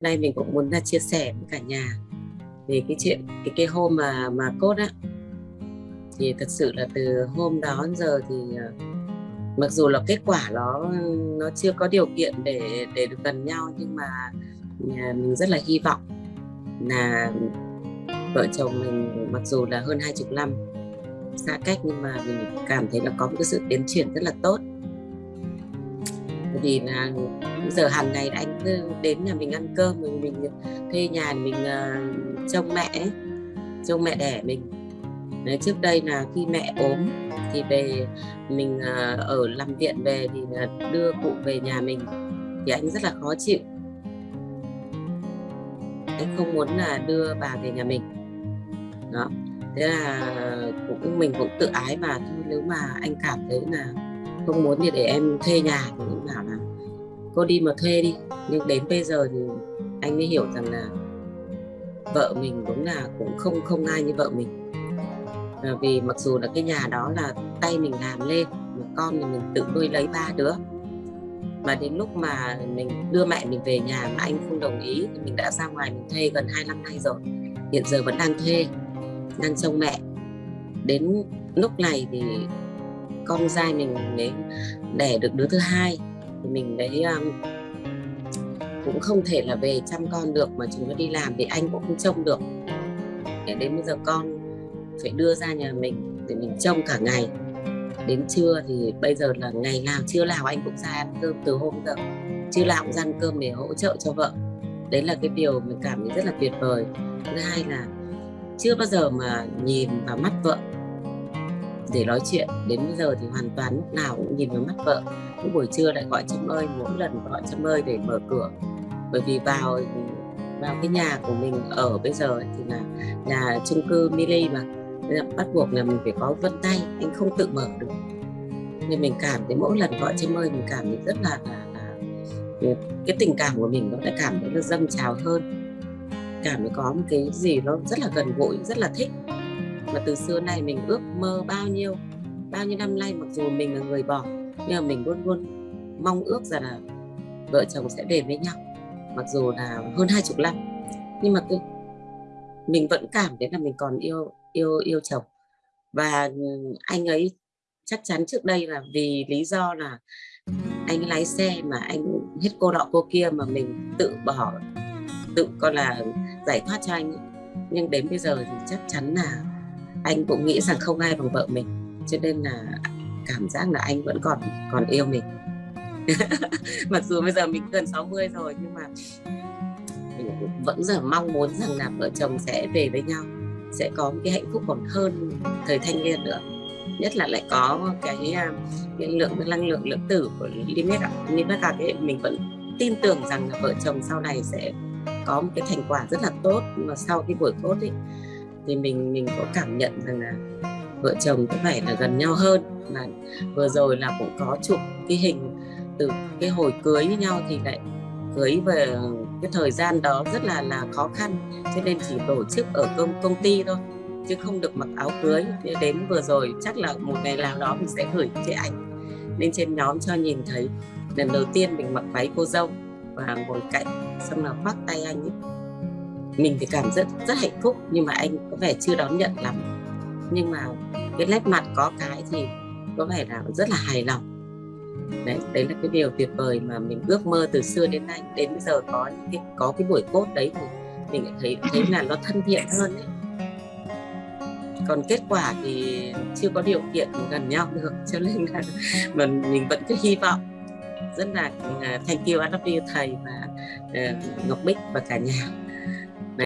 nay mình cũng muốn là chia sẻ với cả nhà về cái chuyện, cái cái hôm mà mà cốt á. Thì thật sự là từ hôm đó đến giờ thì ờ, mặc dù là kết quả nó nó chưa có điều kiện để để được gần nhau, nhưng mà nhà mình rất là hy vọng là vợ chồng mình mặc dù là hơn hai chục năm xa cách, nhưng mà mình cảm thấy là có một cái sự tiến triển rất là tốt vì là giờ hàng ngày anh cứ đến nhà mình ăn cơm mình mình thuê nhà mình uh, trông mẹ trông mẹ đẻ mình. Đấy, trước đây là khi mẹ ốm thì về mình uh, ở làm viện về thì uh, đưa cụ về nhà mình thì anh rất là khó chịu. Anh không muốn là đưa bà về nhà mình. Đó thế là cũng mình cũng tự ái mà thôi nếu mà anh cảm thấy là không muốn thì để em thuê nhà thì cũng bảo là cô đi mà thuê đi nhưng đến bây giờ thì anh mới hiểu rằng là vợ mình đúng là cũng không không ai như vợ mình. À, vì mặc dù là cái nhà đó là tay mình làm lên mà con thì mình tự nuôi lấy ba đứa. Mà đến lúc mà mình đưa mẹ mình về nhà mà anh không đồng ý thì mình đã ra ngoài mình thuê gần 2 năm nay rồi. Hiện giờ vẫn đang thuê đang trông mẹ. Đến lúc này thì con trai mình mới đẻ được đứa thứ hai mình đấy um, cũng không thể là về chăm con được mà chúng nó đi làm thì anh cũng không trông được. Để đến bây giờ con phải đưa ra nhà mình để mình trông cả ngày. Đến trưa thì bây giờ là ngày nào chưa nào anh cũng ra ăn cơm từ hôm giờ. Chưa nào cũng ra ăn cơm để hỗ trợ cho vợ. Đấy là cái điều mình cảm thấy rất là tuyệt vời. Thứ hai là chưa bao giờ mà nhìn vào mắt vợ để nói chuyện đến bây giờ thì hoàn toàn lúc nào cũng nhìn vào mắt vợ. Lúc buổi trưa lại gọi chăm ơi mỗi lần gọi chăm ơi để mở cửa. Bởi vì vào vào cái nhà của mình ở bây giờ thì là nhà chung cư mini mà. Nên là bắt buộc là mình phải có vân tay anh không tự mở được. Nên mình cảm thấy mỗi lần gọi chăm ơi mình cảm thấy rất là, là, là cái tình cảm của mình nó đã cảm thấy nó dâng trào hơn. Cảm thấy có một cái gì nó rất là gần gũi rất là thích mà từ xưa nay mình ước mơ bao nhiêu bao nhiêu năm nay mặc dù mình là người bỏ, nhưng mà mình luôn luôn mong ước rằng là vợ chồng sẽ về với nhau, mặc dù là hơn hai chục năm. Nhưng mà tôi mình vẫn cảm thấy là mình còn yêu yêu yêu chồng. Và anh ấy chắc chắn trước đây là vì lý do là anh lái xe mà anh hết cô đọ cô kia mà mình tự bỏ, tự coi là, giải thoát cho anh nhưng đến bây giờ thì chắc chắn là anh cũng nghĩ rằng không ai bằng vợ mình, cho nên là cảm giác là anh vẫn còn còn yêu mình. Mặc dù bây giờ mình gần 60 rồi, nhưng mà mình vẫn giờ mong muốn rằng là vợ chồng sẽ về với nhau, sẽ có một cái hạnh phúc còn hơn thời thanh niên nữa. Nhất là lại có cái à, cái lượng, cái năng lượng lượng tử của limit limit cả cái mình vẫn tin tưởng rằng là vợ chồng sau này sẽ có một cái thành quả rất là tốt, mà sau cái buổi cốt ấy thì mình mình có cảm nhận rằng là vợ chồng có phải là gần nhau hơn. Mà vừa rồi là cũng có chụp cái hình từ cái hồi cưới với nhau thì lại cưới về cái thời gian đó rất là là khó khăn. Cho nên chỉ tổ chức ở công công ty thôi, chứ không được mặc áo cưới. Đến vừa rồi chắc là một ngày nào đó mình sẽ gửi cái ảnh lên trên nhóm cho nhìn thấy. Lần đầu tiên mình mặc váy cô dâu và ngồi cạnh, xong là khoác tay anh ấy mình thì cảm rất rất hạnh phúc nhưng mà anh có vẻ chưa đón nhận lắm. Nhưng mà cái nét mặt có cái thì có vẻ là rất là hài lòng. Đấy đấy là cái điều tuyệt vời mà mình ước mơ từ xưa đến nay. Đến bây giờ có những cái có cái buổi cốt đấy thì mình thấy thấy là nó thân thiện hơn đấy còn kết quả thì chưa có điều kiện gần nhau được cho nên là mình mình vẫn cứ hy vọng. Rất là à, thank you I love you thầy và uh, Ngọc Bích và cả nhà.